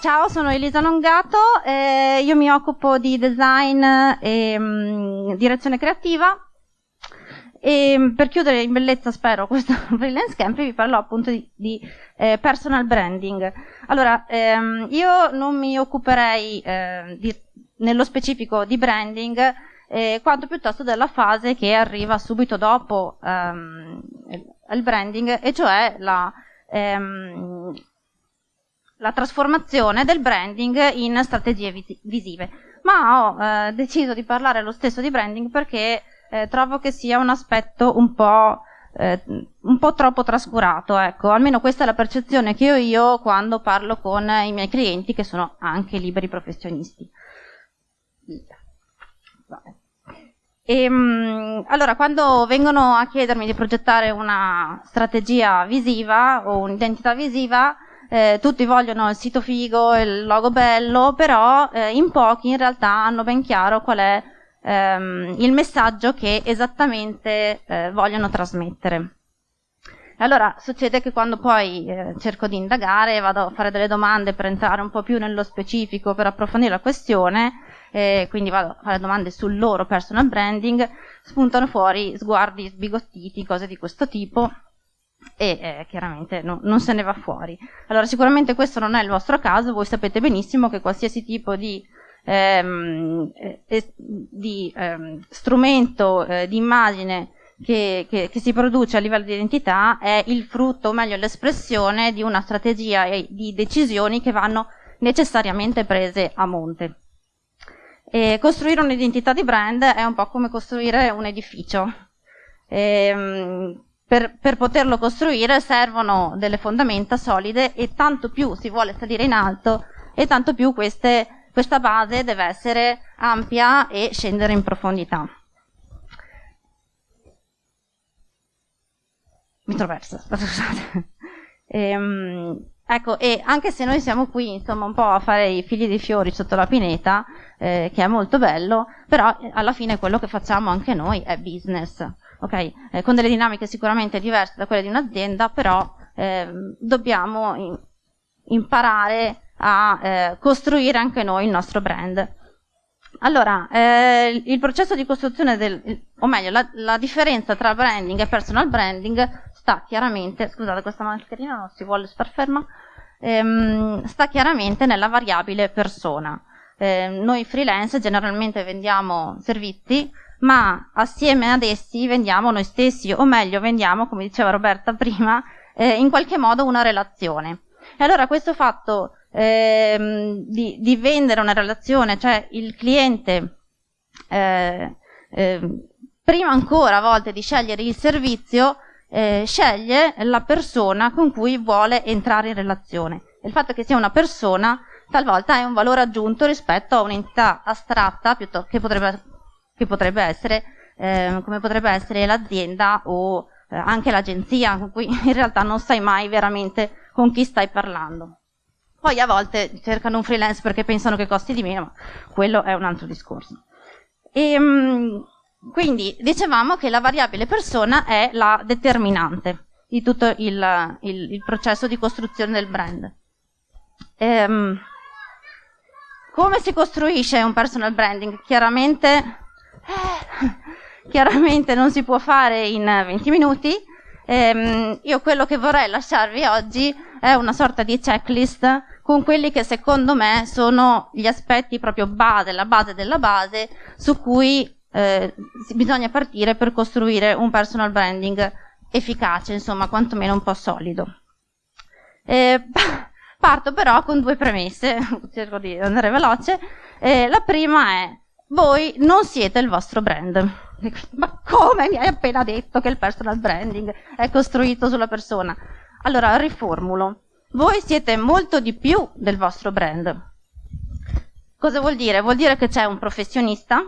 Ciao, sono Elisa Longato, eh, io mi occupo di design e mh, direzione creativa e per chiudere in bellezza, spero, questo freelance camp vi parlerò appunto di, di eh, personal branding. Allora, ehm, io non mi occuperei eh, di, nello specifico di branding, eh, quanto piuttosto della fase che arriva subito dopo ehm, il branding, e cioè la, ehm, la trasformazione del branding in strategie vis- visive. Ma ho eh, deciso di parlare lo stesso di branding perché eh, trovo che sia un aspetto un po', eh, un po' troppo trascurato, ecco, almeno questa è la percezione che ho io quando parlo con i miei clienti che sono anche liberi professionisti. E, ehm, allora, quando vengono a chiedermi di progettare una strategia visiva o un'identità visiva, eh, tutti vogliono il sito figo, il logo bello, però eh, in pochi in realtà hanno ben chiaro qual è ehm, il messaggio che esattamente eh, vogliono trasmettere. Allora succede che quando poi eh, cerco di indagare, vado a fare delle domande per entrare un po' più nello specifico, per approfondire la questione, eh, quindi vado a fare domande sul loro personal branding, spuntano fuori sguardi sbigottiti, cose di questo tipo e eh, chiaramente no, non se ne va fuori. Allora sicuramente questo non è il vostro caso, voi sapete benissimo che qualsiasi tipo di ehm, eh, di ehm, strumento eh, di immagine che, che, che, si produce a livello di identità è il frutto, o meglio l'espressione di una strategia e di decisioni che vanno necessariamente prese a monte. E costruire un'identità di brand è un po' come costruire un edificio. Ehm, per, per, poterlo costruire servono delle fondamenta solide e tanto più si vuole salire in alto e tanto più queste questa base deve essere ampia e scendere in profondità. Mi troverso, scusate. Ehm, ecco, e anche se noi siamo qui, insomma, un po' a fare i figli di fiori sotto la pineta, eh, che è molto bello, però alla fine quello che facciamo anche noi è business, ok? Eh, con delle dinamiche sicuramente diverse da quelle di un'azienda, però eh, dobbiamo in, imparare a eh, costruire anche noi il nostro brand. Allora, eh, il processo di costruzione del, o meglio, la, la, differenza tra branding e personal branding sta chiaramente, scusate questa mascherina non si vuole star ferma, ehm, sta chiaramente nella variabile persona. Eh, noi freelance generalmente vendiamo servizi, ma assieme ad essi vendiamo noi stessi, o meglio vendiamo, come diceva Roberta prima, eh, in qualche modo una relazione. E allora questo fatto ehm, di, di, vendere una relazione, cioè il cliente, eh, eh, prima ancora a volte di scegliere il servizio, eh, sceglie la persona con cui vuole entrare in relazione. Il fatto che sia una persona talvolta è un valore aggiunto rispetto a un'entità astratta che potrebbe, che potrebbe essere, eh, come potrebbe essere l'azienda o eh, anche l'agenzia, con cui in realtà non sai mai veramente con chi stai parlando. Poi a volte cercano un freelance perché pensano che costi di meno, ma quello è un altro discorso. E, ehm, quindi dicevamo che la variabile persona è la determinante di tutto il, il, il processo di costruzione del brand. Ehm, come si costruisce un personal branding? Chiaramente, chiaramente non si può fare in 20 minuti. Ehm, io quello che vorrei lasciarvi oggi è una sorta di checklist con quelli che secondo me sono gli aspetti proprio base, la base della base, su cui eh, bisogna partire per costruire un personal branding efficace, insomma, quantomeno un po' solido. Eh, parto però con due premesse, cerco di andare veloce. Eh, la prima è, voi non siete il vostro brand. Ma come mi hai appena detto che il personal branding è costruito sulla persona? Allora, riformulo. Voi siete molto di più del vostro brand. Cosa vuol dire? Vuol dire che c'è un professionista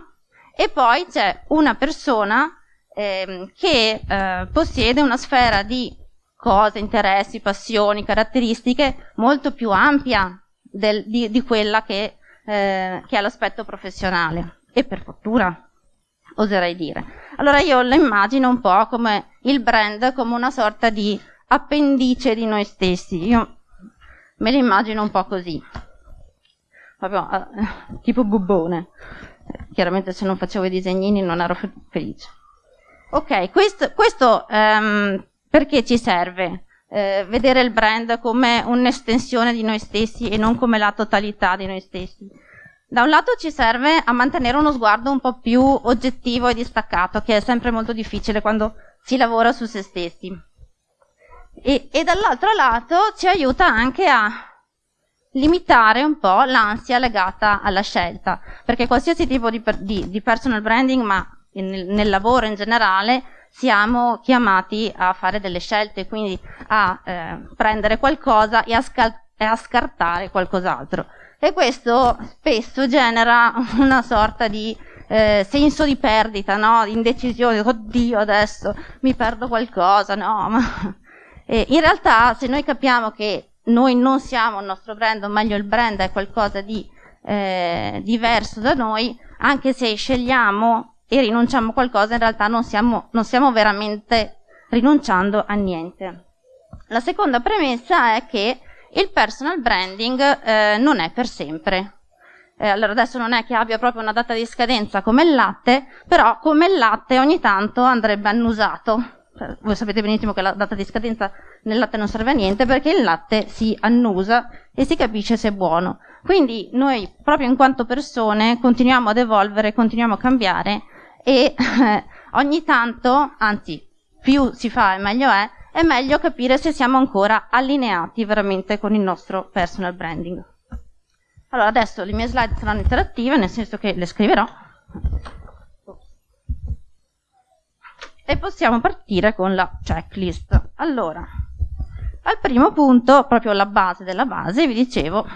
e poi c'è una persona eh, che eh, possiede una sfera di cose, interessi, passioni, caratteristiche molto più ampia del, di, di, quella che, eh, che è l'aspetto professionale. E per fortuna, oserei dire. Allora io lo immagino un po' come il brand, come una sorta di appendice di noi stessi. Io me lo immagino un po' così. proprio uh, tipo bubbone. Chiaramente se non facevo i disegnini non ero felice. Ok, questo, questo um, perché ci serve? Eh, vedere il brand come un'estensione di noi stessi e non come la totalità di noi stessi. Da un lato ci serve a mantenere uno sguardo un po' più oggettivo e distaccato, che è sempre molto difficile quando si lavora su se stessi. E, e dall'altro lato ci aiuta anche a limitare un po' l'ansia legata alla scelta, perché qualsiasi tipo di, di, di personal branding, ma nel, nel, lavoro in generale, siamo chiamati a fare delle scelte, quindi a eh, prendere qualcosa e a, e a scartare qualcos'altro e questo spesso genera una sorta di eh, senso di perdita, no? indecisione, oddio adesso mi perdo qualcosa, no? Ma... E in realtà se noi capiamo che noi non siamo il nostro brand, o meglio il brand è qualcosa di eh, diverso da noi, anche se scegliamo e rinunciamo a qualcosa, in realtà non siamo, non stiamo veramente rinunciando a niente. La seconda premessa è che il personal branding eh, non è per sempre. Eh, allora adesso non è che abbia proprio una data di scadenza come il latte, però come il latte ogni tanto andrebbe annusato. Cioè, voi sapete benissimo che la data di scadenza nel latte non serve a niente perché il latte si annusa e si capisce se è buono. Quindi noi proprio in quanto persone continuiamo ad evolvere, continuiamo a cambiare e eh, ogni tanto, anzi più si fa e meglio è, è meglio capire se siamo ancora allineati veramente con il nostro personal branding. Allora, adesso le mie slide saranno interattive, nel senso che le scriverò. E possiamo partire con la checklist. Allora, al primo punto, proprio la base della base, vi dicevo,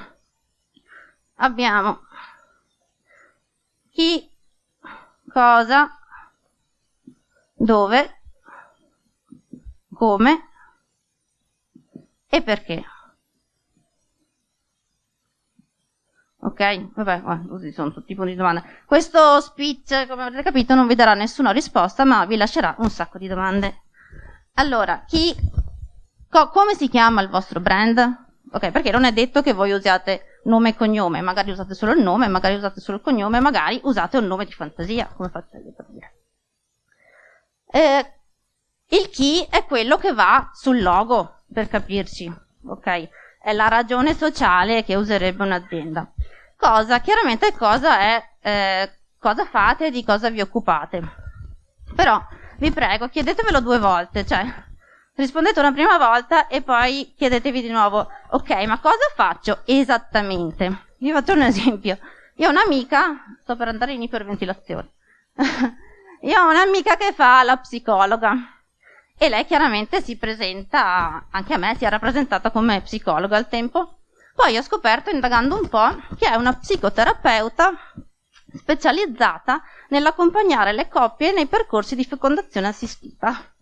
abbiamo chi, cosa, dove, come e perché. Ok? Vabbè, così sono tutti i punti di domanda. Questo speech, come avrete capito, non vi darà nessuna risposta, ma vi lascerà un sacco di domande. Allora, chi, co, come si chiama il vostro brand? Ok, perché non è detto che voi usiate nome e cognome, magari usate solo il nome, magari usate solo il cognome, magari usate un nome di fantasia, come faccio io per dire. Eh, il chi è quello che va sul logo, per capirci, ok? È la ragione sociale che userebbe un'azienda. Cosa, chiaramente cosa è, eh, cosa fate e di cosa vi occupate. Però, vi prego, chiedetevelo due volte, cioè, rispondete una prima volta e poi chiedetevi di nuovo, ok, ma cosa faccio esattamente? Vi faccio un esempio. Io ho un'amica, sto per andare in iperventilazione, io ho un'amica che fa la psicologa, e lei chiaramente si presenta, anche a me si è rappresentata come psicologa al tempo. Poi ho scoperto, indagando un po', che è una psicoterapeuta specializzata nell'accompagnare le coppie nei percorsi di fecondazione assistita.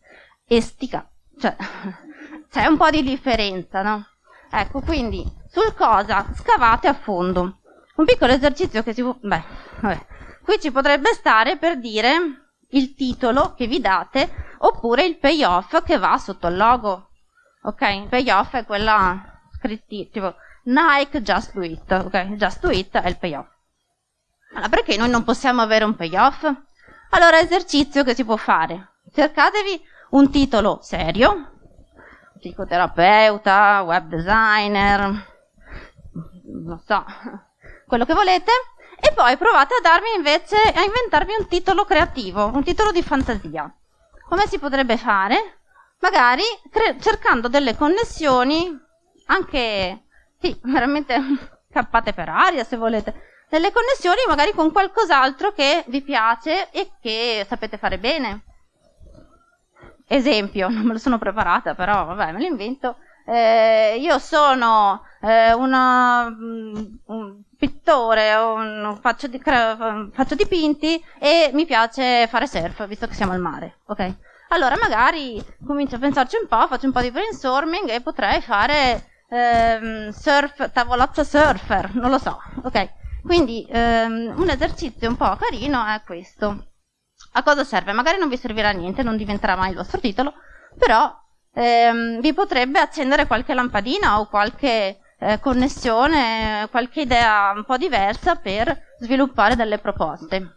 Estica, cioè c'è un po' di differenza, no? Ecco, quindi sul cosa scavate a fondo. Un piccolo esercizio che si può... Beh, vabbè. Qui ci potrebbe stare per dire il titolo che vi date oppure il payoff che va sotto il logo. Ok, il payoff è quella scritti tipo Nike Just Do It, ok? Just Do It è il payoff. Allora, perché noi non possiamo avere un payoff? Allora, esercizio che si può fare. Cercatevi un titolo serio, psicoterapeuta, web designer, non so, quello che volete, e poi provate a darmi invece, a inventarvi un titolo creativo, un titolo di fantasia. Come si potrebbe fare? Magari cercando delle connessioni, anche, sì, veramente cappate per aria se volete, delle connessioni magari con qualcos'altro che vi piace e che sapete fare bene. Esempio, non me lo sono preparata, però vabbè, me lo invento. Eh, io sono eh, una, mm, un pittore, un, faccio, di, faccio, dipinti e mi piace fare surf, visto che siamo al mare, ok? Allora magari comincio a pensarci un po', faccio un po' di brainstorming e potrei fare ehm, surf, tavolozza surfer, non lo so, ok? Quindi ehm, un esercizio un po' carino è questo. A cosa serve? Magari non vi servirà niente, non diventerà mai il vostro titolo, però ehm, vi potrebbe accendere qualche lampadina o qualche eh, connessione, qualche idea un po' diversa per sviluppare delle proposte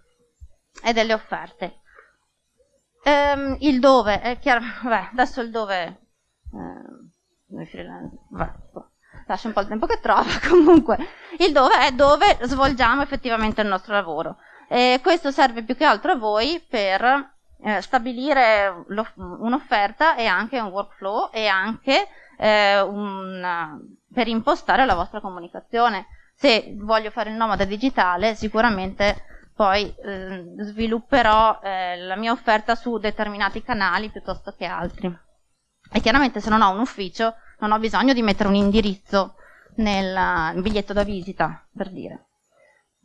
e delle offerte. Ehm, il dove, è chiaro, vabbè, adesso il dove, eh, vabbè, lascia un po' il tempo che trova, comunque, il dove è dove svolgiamo effettivamente il nostro lavoro. E questo serve più che altro a voi per eh, stabilire un'offerta e anche un workflow e anche eh, un, per impostare la vostra comunicazione. Se voglio fare il nomade digitale, sicuramente poi eh, svilupperò eh, la mia offerta su determinati canali piuttosto che altri. E chiaramente se non ho un ufficio, non ho bisogno di mettere un indirizzo nel biglietto da visita, per dire.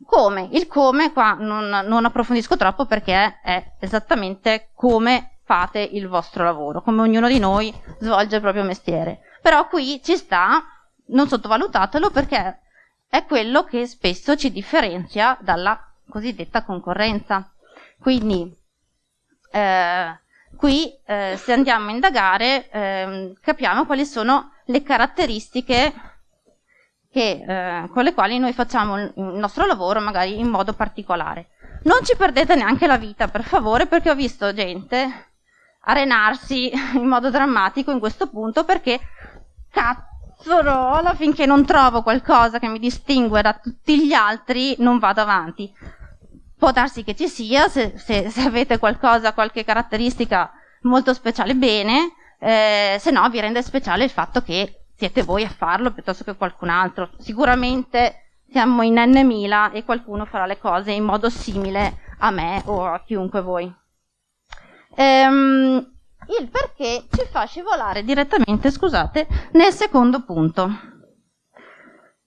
Come? Il come qua non, non approfondisco troppo perché è esattamente come fate il vostro lavoro, come ognuno di noi svolge il proprio mestiere. Però qui ci sta, non sottovalutatelo perché è quello che spesso ci differenzia dalla cosiddetta concorrenza. Quindi eh, qui eh, se andiamo a indagare eh, capiamo quali sono le caratteristiche che, eh, con le quali noi facciamo il nostro lavoro magari in modo particolare. Non ci perdete neanche la vita, per favore, perché ho visto gente arenarsi in modo drammatico in questo punto perché cazzarola finché non trovo qualcosa che mi distingue da tutti gli altri non vado avanti. Può darsi che ci sia, se, se, se avete qualcosa, qualche caratteristica molto speciale, bene, eh, se no vi rende speciale il fatto che siete voi a farlo piuttosto che qualcun altro. Sicuramente siamo in N mila e qualcuno farà le cose in modo simile a me o a chiunque voi. Ehm, il perché ci fa scivolare direttamente, scusate, nel secondo punto,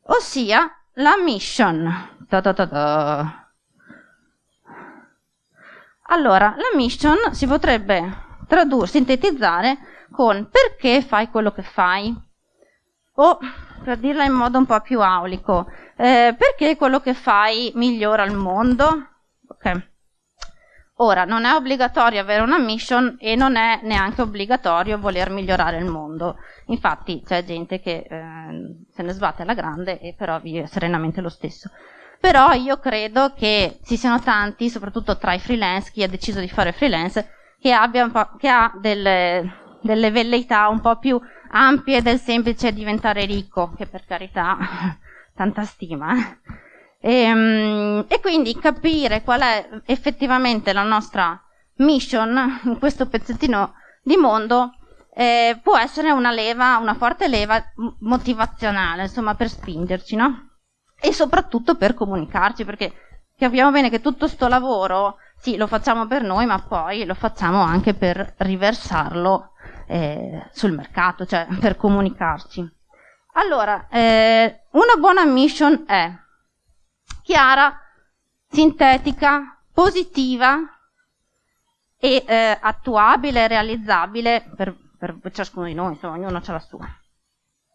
ossia la mission. Da da da allora, la mission si potrebbe tradurre, sintetizzare con perché fai quello che fai? O, per dirla in modo un po' più aulico, eh, perché quello che fai migliora il mondo? Ok. Ora, non è obbligatorio avere una mission e non è neanche obbligatorio voler migliorare il mondo. Infatti c'è gente che eh, se ne sbatte alla grande e però vive serenamente lo stesso. Però io credo che ci siano tanti, soprattutto tra i freelance, chi ha deciso di fare freelance, che, abbia che ha delle, delle velleità un po' più ampie del semplice diventare ricco, che per carità, tanta stima. E, ehm, e quindi capire qual è effettivamente la nostra mission in questo pezzettino di mondo eh, può essere una leva, una forte leva motivazionale, insomma, per spingerci, no? E soprattutto per comunicarci, perché capiamo bene che tutto sto lavoro, sì, lo facciamo per noi, ma poi lo facciamo anche per riversarlo eh, sul mercato, cioè per comunicarci. Allora, eh, una buona mission è chiara, sintetica, positiva e eh, attuabile, realizzabile per, per, ciascuno di noi, insomma, ognuno ha la sua.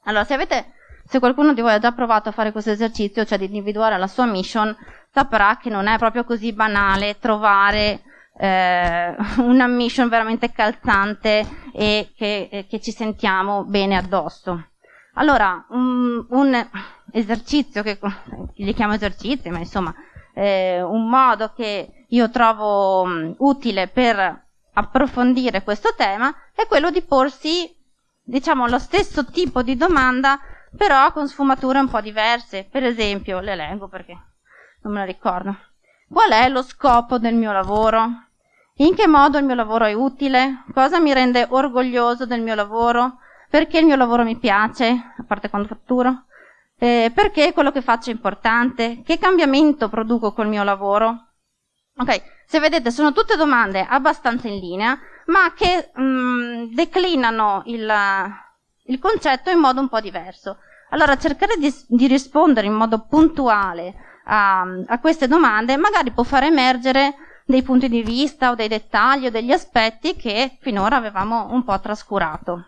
Allora, se, avete, se qualcuno di voi ha già provato a fare questo esercizio, cioè di individuare la sua mission, saprà che non è proprio così banale trovare eh, una mission veramente calzante e che, che, ci sentiamo bene addosso. Allora, un, un esercizio, che li chiamo esercizi, ma insomma, eh, un modo che io trovo um, utile per approfondire questo tema è quello di porsi, diciamo, lo stesso tipo di domanda, però con sfumature un po' diverse. Per esempio, le leggo perché non me la ricordo. Qual è lo scopo del mio lavoro? In che modo il mio lavoro è utile? Cosa mi rende orgoglioso del mio lavoro? Perché il mio lavoro mi piace, a parte quando fatturo? Eh, perché quello che faccio è importante? Che cambiamento produco col mio lavoro? Ok, se vedete sono tutte domande abbastanza in linea, ma che mh, mm, declinano il, il, concetto in modo un po' diverso. Allora cercare di, di rispondere in modo puntuale a, a queste domande magari può far emergere dei punti di vista o dei dettagli o degli aspetti che finora avevamo un po' trascurato.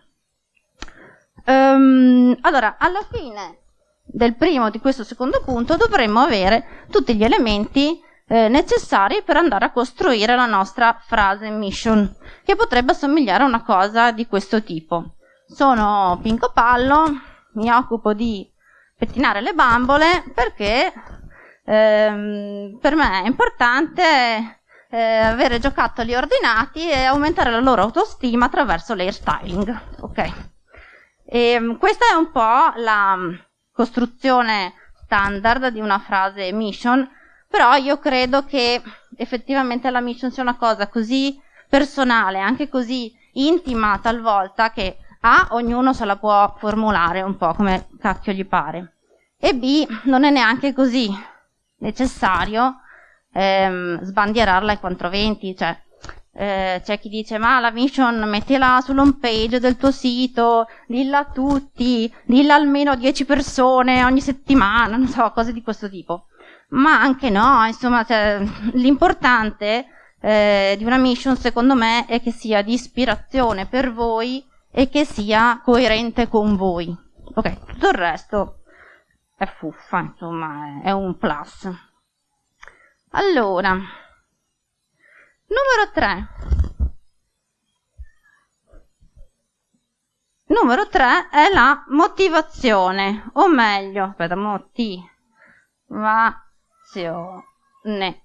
Um, allora, alla fine del primo di questo secondo punto dovremmo avere tutti gli elementi eh, necessari per andare a costruire la nostra frase mission, che potrebbe assomigliare a una cosa di questo tipo. Sono Pinco Pallo, mi occupo di pettinare le bambole perché ehm, per me è importante eh, avere giocattoli ordinati e aumentare la loro autostima attraverso l'hairstyling. Ok. E, ehm, questa è un po' la costruzione standard di una frase mission, però io credo che effettivamente la mission sia una cosa così personale, anche così intima talvolta, che A, ognuno se la può formulare un po' come cacchio gli pare, e B, non è neanche così necessario ehm, sbandierarla ai 420, cioè eh, c'è chi dice ma la mission mettila sull'home page del tuo sito, dilla a tutti, dilla almeno a 10 persone ogni settimana, non so, cose di questo tipo. Ma anche no, insomma, cioè, l'importante eh, di una mission secondo me è che sia di ispirazione per voi e che sia coerente con voi. Ok, tutto il resto è fuffa, insomma, è un plus. Allora, numero 3. Numero 3 è la motivazione, o meglio, aspetta, motivazione. Eh,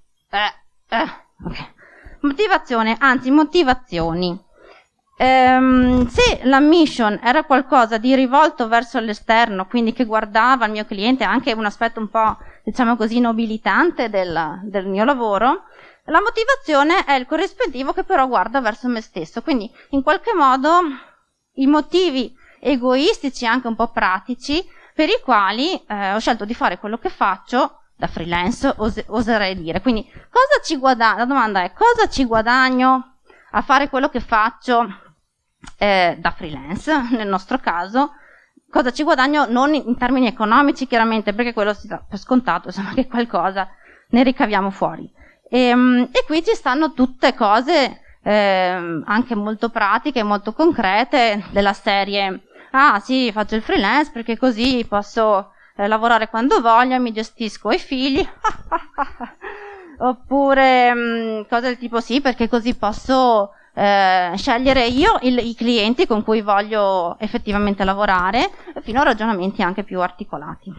eh, okay. Motivazione, anzi motivazioni. Ehm, se la mission era qualcosa di rivolto verso l'esterno, quindi che guardava il mio cliente, anche un aspetto un po' diciamo così, nobilitante del, del mio lavoro, la motivazione è il corrispettivo che però guarda verso me stesso. Quindi, in qualche modo, i motivi egoistici, anche un po' pratici, per i quali eh, ho scelto di fare quello che faccio da freelance, os- oserei dire. Quindi, cosa ci guadagno? La domanda è cosa ci guadagno a fare quello che faccio eh, da freelance, nel nostro caso, cosa ci guadagno non in termini economici chiaramente perché quello si dà per scontato insomma che qualcosa ne ricaviamo fuori. E, ehm, e qui ci stanno tutte cose eh, anche molto pratiche molto concrete della serie ah sì faccio il freelance perché così posso eh, lavorare quando voglio mi gestisco i figli oppure mh, mm, cose del tipo sì perché così posso eh, scegliere io il, i clienti con cui voglio effettivamente lavorare, fino a ragionamenti anche più articolati.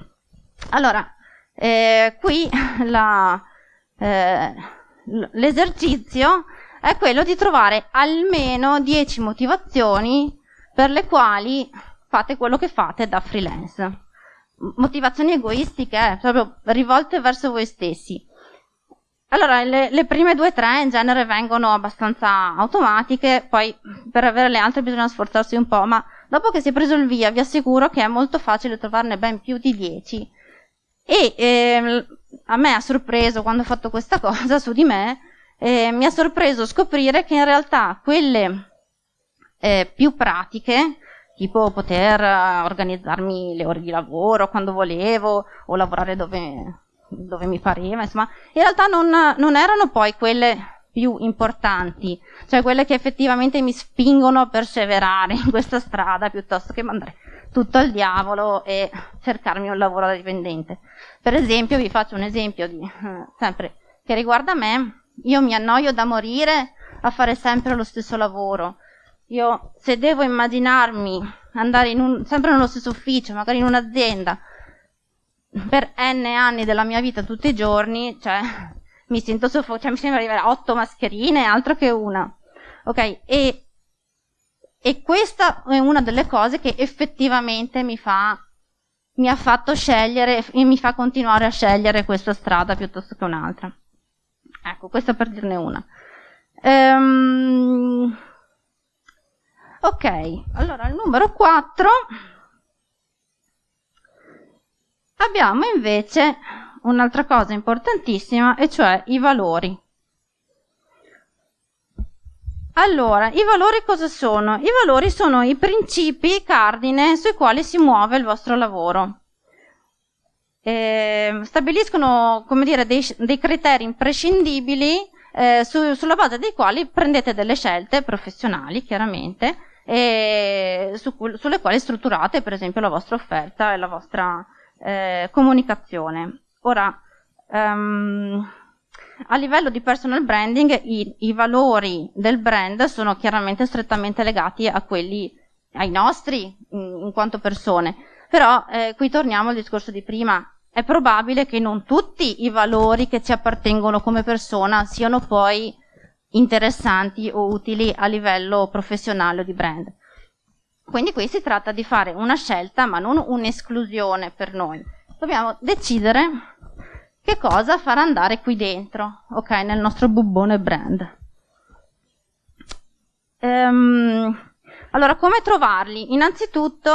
Allora, eh, qui eh, l'esercizio è quello di trovare almeno 10 motivazioni per le quali fate quello che fate da freelance. Motivazioni egoistiche, eh, proprio rivolte verso voi stessi. Allora, le, le prime due o tre in genere vengono abbastanza automatiche, poi per avere le altre bisogna sforzarsi un po', ma dopo che si è preso il via vi assicuro che è molto facile trovarne ben più di 10. E eh, a me ha sorpreso quando ho fatto questa cosa su di me, eh, mi ha sorpreso scoprire che in realtà quelle eh, più pratiche, tipo poter organizzarmi le ore di lavoro quando volevo o lavorare dove dove mi pareva, insomma, in realtà non, non erano poi quelle più importanti, cioè quelle che effettivamente mi spingono a perseverare in questa strada piuttosto che mandare tutto al diavolo e cercarmi un lavoro da dipendente. Per esempio, vi faccio un esempio di, eh, sempre che riguarda me, io mi annoio da morire a fare sempre lo stesso lavoro. Io se devo immaginarmi andare un, sempre nello stesso ufficio, magari in un'azienda, per n anni della mia vita tutti i giorni, cioè mi sento soffocata, cioè mi sembra arrivare a otto mascherine, altro che una. Ok? E, e questa è una delle cose che effettivamente mi fa mi ha fatto scegliere e mi fa continuare a scegliere questa strada piuttosto che un'altra. Ecco, questa per dirne una. Um, ok, allora il numero 4 Abbiamo invece un'altra cosa importantissima, e cioè i valori. Allora, i valori cosa sono? I valori sono i principi cardine sui quali si muove il vostro lavoro. Eh, stabiliscono, come dire, dei, dei criteri imprescindibili eh, su, sulla base dei quali prendete delle scelte professionali, chiaramente, e su, sulle quali strutturate, per esempio, la vostra offerta e la vostra eh, comunicazione. Ora, um, a livello di personal branding i, i, valori del brand sono chiaramente strettamente legati a quelli, ai nostri in, in quanto persone, Però eh, qui torniamo al discorso di prima. È probabile che non tutti i valori che ci appartengono come persona siano poi interessanti o utili a livello professionale o di brand. Quindi qui si tratta di fare una scelta, ma non un'esclusione per noi. Dobbiamo decidere che cosa far andare qui dentro, ok, nel nostro bubbone brand. Ehm, allora, come trovarli? Innanzitutto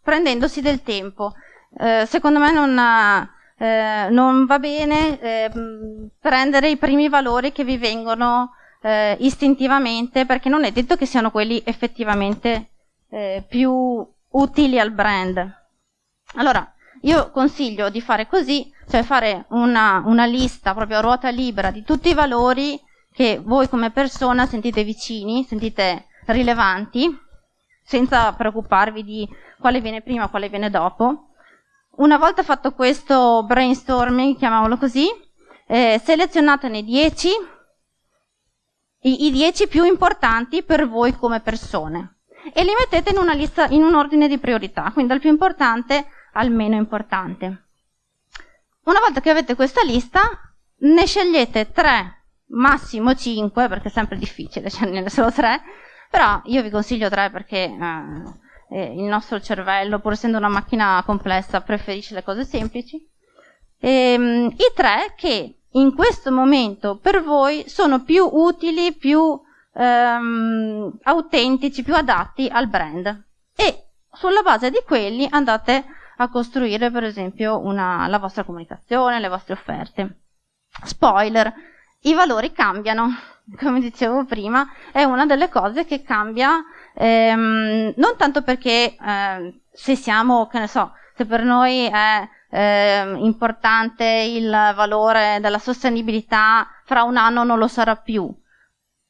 prendendosi del tempo. Eh, secondo me non, eh, non va bene eh, prendere i primi valori che vi vengono eh, istintivamente perché non è detto che siano quelli effettivamente eh, più utili al brand. Allora, io consiglio di fare così, cioè fare una, una lista proprio a ruota libera di tutti i valori che voi come persona sentite vicini, sentite rilevanti, senza preoccuparvi di quale viene prima, quale viene dopo. Una volta fatto questo brainstorming, chiamiamolo così, eh, selezionatene 10, i 10 più importanti per voi come persone e li mettete in una lista, in un ordine di priorità, quindi dal più importante al meno importante. Una volta che avete questa lista, ne scegliete 3, massimo 5, perché è sempre difficile sceglierne solo 3, però io vi consiglio 3 perché eh, eh, il nostro cervello, pur essendo una macchina complessa, preferisce le cose semplici. E, ehm, I 3 che in questo momento per voi sono più utili, più ehm, autentici, più adatti al brand. E sulla base di quelli andate a costruire per esempio una, la vostra comunicazione, le vostre offerte. Spoiler, i valori cambiano, come dicevo prima, è una delle cose che cambia ehm, non tanto perché eh, se siamo, che ne so, se per noi è eh, importante il valore della sostenibilità, fra un anno non lo sarà più,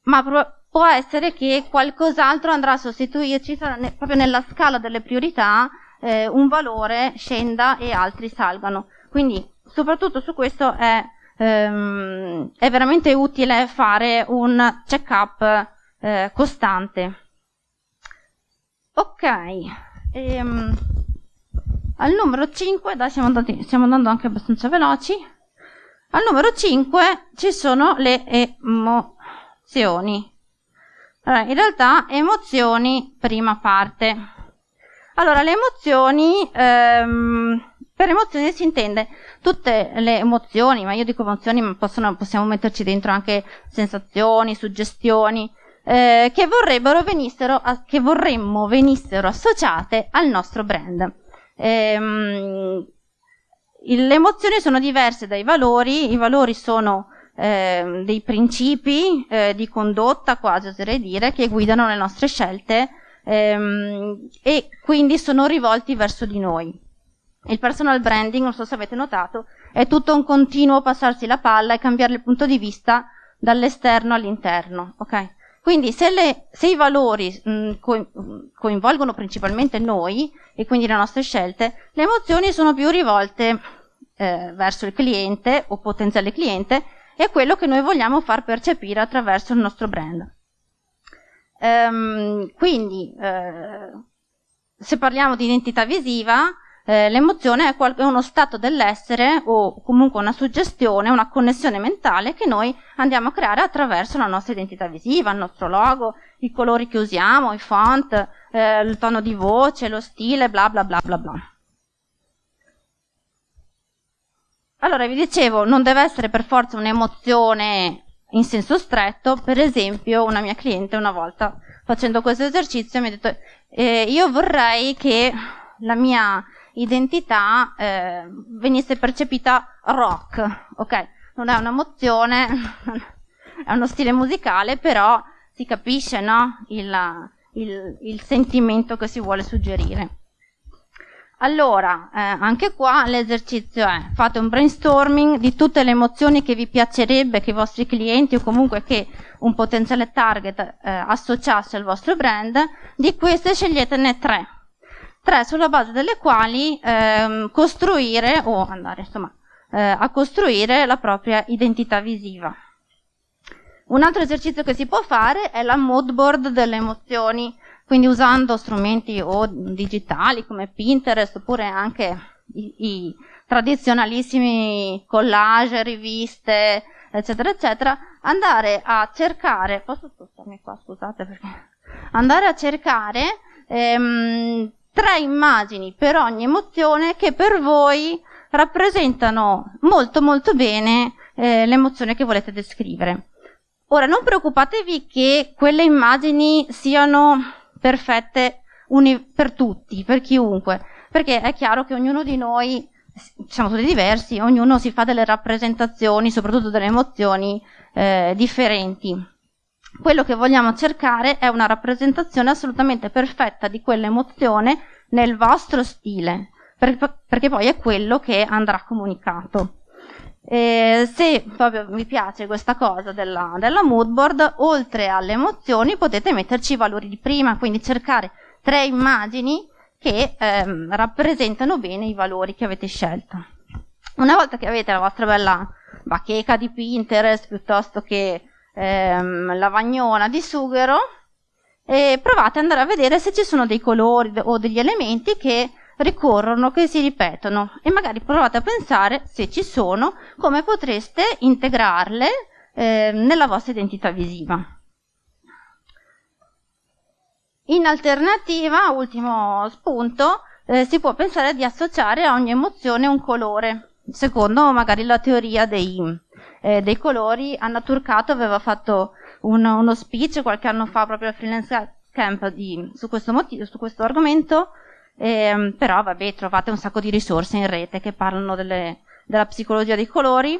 ma pro- può essere che qualcos'altro andrà a sostituirci ne- proprio nella scala delle priorità eh, un valore scenda e altri salgano. Quindi soprattutto su questo è, ehm, è veramente utile fare un check-up eh, costante. Ok, ehm, al numero 5, dai stiamo, andati, stiamo andando anche abbastanza veloci, al numero 5 ci sono le emozioni. Allora, in realtà emozioni, prima parte. Allora, le emozioni, ehm, per emozioni si intende tutte le emozioni, ma io dico emozioni, ma possono, possiamo metterci dentro anche sensazioni, suggestioni, eh, che, venissero, che vorremmo venissero associate al nostro brand. Ehm, le emozioni sono diverse dai valori, i valori sono eh, dei principi eh, di condotta, quasi oserei dire, che guidano le nostre scelte ehm, e quindi sono rivolti verso di noi. Il personal branding, non so se avete notato, è tutto un continuo passarsi la palla e cambiare il punto di vista dall'esterno all'interno. Okay? Quindi se, le, se i valori mh, coinvolgono principalmente noi e quindi le nostre scelte, le emozioni sono più rivolte eh, verso il cliente o potenziale cliente è quello che noi vogliamo far percepire attraverso il nostro brand. Ehm, quindi, eh, se parliamo di identità visiva, eh, l'emozione è, uno stato dell'essere o comunque una suggestione, una connessione mentale che noi andiamo a creare attraverso la nostra identità visiva, il nostro logo, i colori che usiamo, i font, eh, il tono di voce, lo stile, bla bla bla bla bla. Allora, vi dicevo, non deve essere per forza un'emozione in senso stretto. Per esempio, una mia cliente una volta facendo questo esercizio mi ha detto eh, io vorrei che la mia identità eh, venisse percepita rock, ok? Non è un'emozione, è uno stile musicale, però si capisce, no? Il, il, il sentimento che si vuole suggerire. Allora, eh, anche qua l'esercizio è fate un brainstorming di tutte le emozioni che vi piacerebbe che i vostri clienti o comunque che un potenziale target eh, associasse al vostro brand, di queste sceglietene tre. Tre sulla base delle quali eh, costruire o andare insomma eh, a costruire la propria identità visiva. Un altro esercizio che si può fare è la mood board delle emozioni quindi usando strumenti o digitali come Pinterest oppure anche i, i tradizionalissimi collage, riviste, eccetera, eccetera, andare a cercare, posso spostarmi qua, scusate perché, andare a cercare ehm, tre immagini per ogni emozione che per voi rappresentano molto molto bene eh, l'emozione che volete descrivere. Ora non preoccupatevi che quelle immagini siano perfette per tutti, per chiunque, perché è chiaro che ognuno di noi siamo tutti diversi, ognuno si fa delle rappresentazioni, soprattutto delle emozioni eh, differenti. Quello che vogliamo cercare è una rappresentazione assolutamente perfetta di quell'emozione nel vostro stile, per, perché poi è quello che andrà comunicato. E se proprio vi piace questa cosa della, della mood board, oltre alle emozioni potete metterci i valori di prima, quindi cercare tre immagini che ehm, rappresentano bene i valori che avete scelto. Una volta che avete la vostra bella bacheca di Pinterest piuttosto che ehm, lavagnona di sughero, eh, provate ad andare a vedere se ci sono dei colori o degli elementi che ricorrono, che si ripetono e magari provate a pensare se ci sono, come potreste integrarle eh, nella vostra identità visiva. In alternativa, ultimo spunto, eh, si può pensare di associare a ogni emozione un colore, secondo magari la teoria dei, eh, dei colori. Anna Turcato aveva fatto un, uno speech qualche anno fa proprio al Freelance Camp di, su, questo motivo, su questo argomento, eh, però vabbè trovate un sacco di risorse in rete che parlano delle, della psicologia dei colori.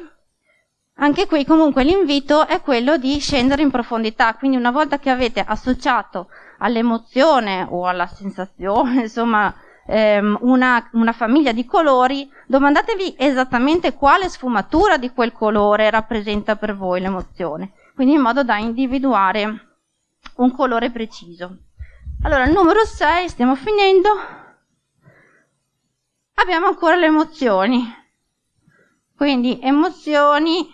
Anche qui comunque l'invito è quello di scendere in profondità, quindi una volta che avete associato all'emozione o alla sensazione, insomma, ehm, una, una famiglia di colori, domandatevi esattamente quale sfumatura di quel colore rappresenta per voi l'emozione, quindi in modo da individuare un colore preciso. Allora, il numero 6, stiamo finendo. Abbiamo ancora le emozioni. Quindi emozioni,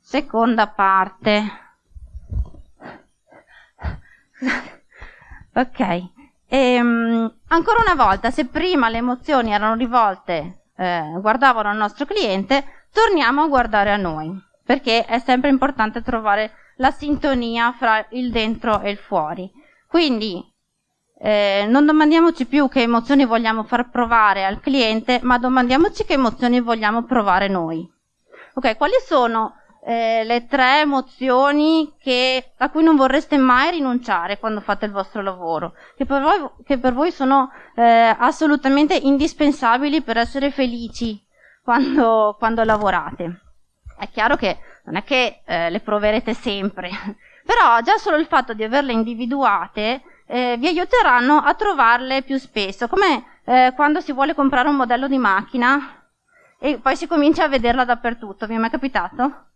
seconda parte. Ok, e, um, ancora una volta, se prima le emozioni erano rivolte, eh, guardavano al nostro cliente, torniamo a guardare a noi, perché è sempre importante trovare la sintonia fra il dentro e il fuori. Quindi eh, non domandiamoci più che emozioni vogliamo far provare al cliente, ma domandiamoci che emozioni vogliamo provare noi. Ok, quali sono eh, le tre emozioni che, a cui non vorreste mai rinunciare quando fate il vostro lavoro, che per voi, che per voi sono eh, assolutamente indispensabili per essere felici quando, quando, lavorate. È chiaro che non è che eh, le proverete sempre, però già solo il fatto di averle individuate eh, vi aiuteranno a trovarle più spesso, come eh, quando si vuole comprare un modello di macchina e poi si comincia a vederla dappertutto, vi è mai capitato?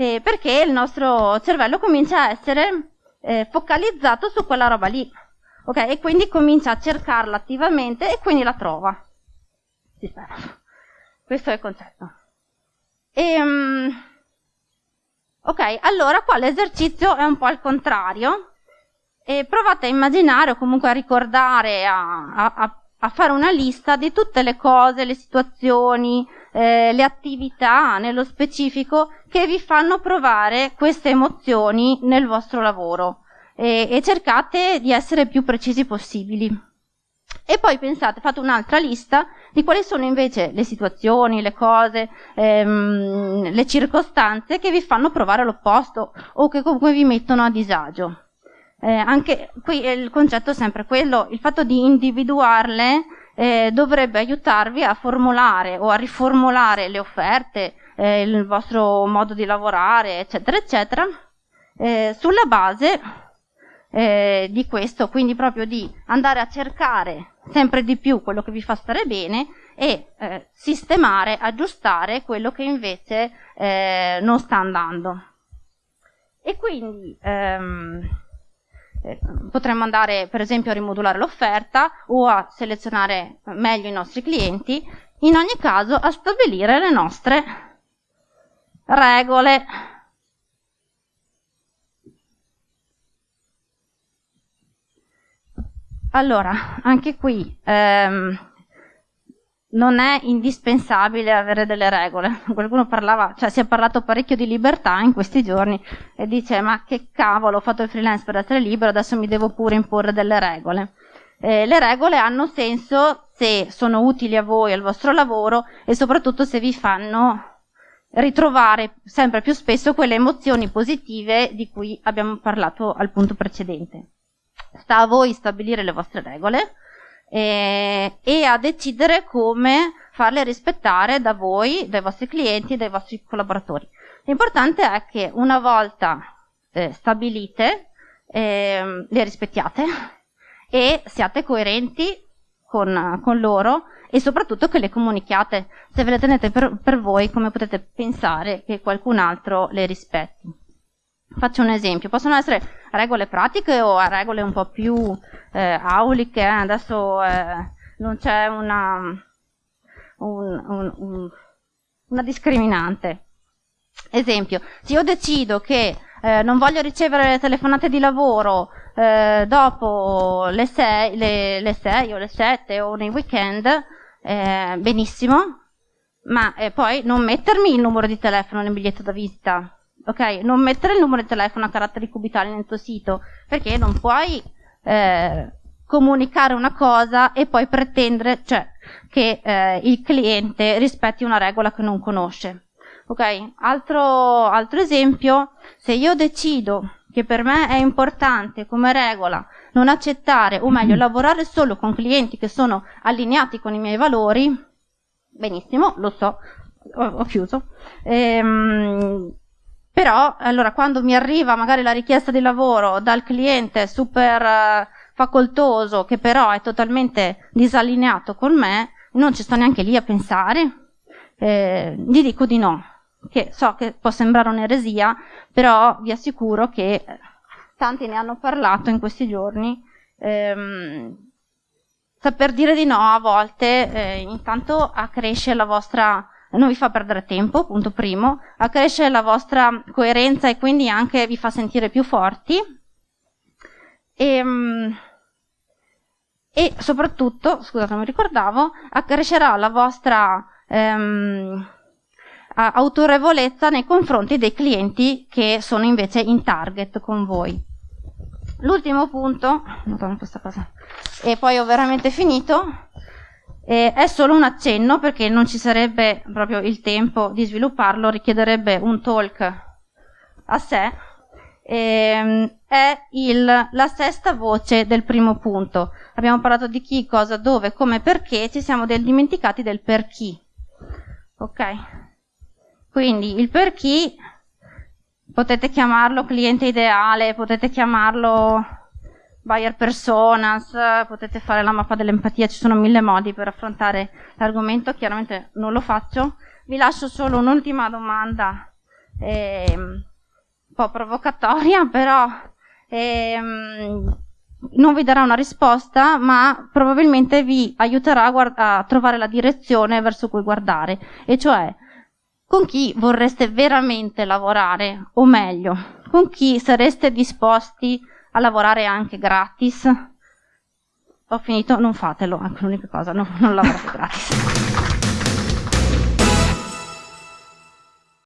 eh, perché il nostro cervello comincia a essere eh, focalizzato su quella roba lì, ok? E quindi comincia a cercarla attivamente e quindi la trova. Si spera. Questo è il concetto. E, um, ok, allora qua l'esercizio è un po' al contrario. E provate a immaginare o comunque a ricordare, a, a, a fare una lista di tutte le cose, le situazioni, eh, le attività nello specifico che vi fanno provare queste emozioni nel vostro lavoro e, e cercate di essere più precisi possibili. E poi pensate, fate un'altra lista di quali sono invece le situazioni, le cose, ehm, le circostanze che vi fanno provare l'opposto o che comunque vi mettono a disagio. Eh, anche qui il concetto è sempre quello, il fatto di individuarle eh, dovrebbe aiutarvi a formulare o a riformulare le offerte, eh, il vostro modo di lavorare, eccetera, eccetera, eh, sulla base eh, di questo, quindi proprio di andare a cercare sempre di più quello che vi fa stare bene e eh, sistemare, aggiustare quello che invece non sta andando. E quindi ehm, eh, potremmo andare per esempio a rimodulare l'offerta o a selezionare meglio i nostri clienti, in ogni caso a stabilire le nostre regole. allora, anche qui ehm, non è indispensabile avere delle regole. Qualcuno parlava, cioè si è parlato parecchio di libertà in questi giorni e dice ma che cavolo, ho fatto il freelance per essere libero, adesso mi devo pure imporre delle regole. Eh, le regole hanno senso se sono utili a voi, al vostro lavoro e soprattutto se vi fanno ritrovare sempre più spesso quelle emozioni positive di cui abbiamo parlato al punto precedente. Sta a voi stabilire le vostre regole eh, e a decidere come farle rispettare da voi, dai vostri clienti e dai vostri collaboratori. L'importante è che una volta eh, stabilite eh, le rispettiate e siate coerenti con, con, loro e soprattutto che le comunichiate. Se ve le tenete per, per voi, come potete pensare che qualcun altro le rispetti? Faccio un esempio, possono essere regole pratiche o regole un po' più eh, auliche, eh? adesso eh, non c'è una, un, un, un, una discriminante. Esempio, se io decido che eh, non voglio ricevere le telefonate di lavoro eh, dopo le 6, le, le 6 o le 7 o nei weekend, eh, benissimo, ma poi non mettermi il numero di telefono nel biglietto da visita ok? Non mettere il numero di telefono a caratteri cubitali nel tuo sito, perché non puoi eh, comunicare una cosa e poi pretendere cioè, che eh, il cliente rispetti una regola che non conosce. Ok? Altro, altro esempio, se io decido che per me è importante come regola non accettare, o meglio, lavorare solo con clienti che sono allineati con i miei valori, benissimo, lo so, ho, ho chiuso. Ehm, però, allora, quando mi arriva magari la richiesta di lavoro dal cliente super uh, facoltoso, che però è totalmente disallineato con me, non ci sto neanche lì a pensare, eh, gli dico di no, che so che può sembrare un'eresia, però vi assicuro che tanti ne hanno parlato in questi giorni. Ehm, saper dire di no a volte eh, intanto accresce la vostra non vi fa perdere tempo, punto primo, accresce la vostra coerenza e quindi anche vi fa sentire più forti e, ehm, e soprattutto, scusate non mi ricordavo, accrescerà la vostra ehm, autorevolezza nei confronti dei clienti che sono invece in target con voi. L'ultimo punto, e poi ho veramente finito, eh, è solo un accenno perché non ci sarebbe proprio il tempo di svilupparlo, richiederebbe un talk a sé. Eh, è il, la sesta voce del primo punto. Abbiamo parlato di chi, cosa, dove, come, perché, ci siamo del, dimenticati del per chi. Ok? Quindi il per chi potete chiamarlo cliente ideale, potete chiamarlo buyer personas, potete fare la mappa dell'empatia, ci sono mille modi per affrontare l'argomento, chiaramente non lo faccio. Vi lascio solo un'ultima domanda, eh, un po' provocatoria, però ehm, non vi darà una risposta, ma probabilmente vi aiuterà a, a trovare la direzione verso cui guardare, e cioè con chi vorreste veramente lavorare, o meglio, con chi sareste disposti a a lavorare anche gratis. Ho finito, non fatelo, è l'unica cosa, no, non lavorate gratis.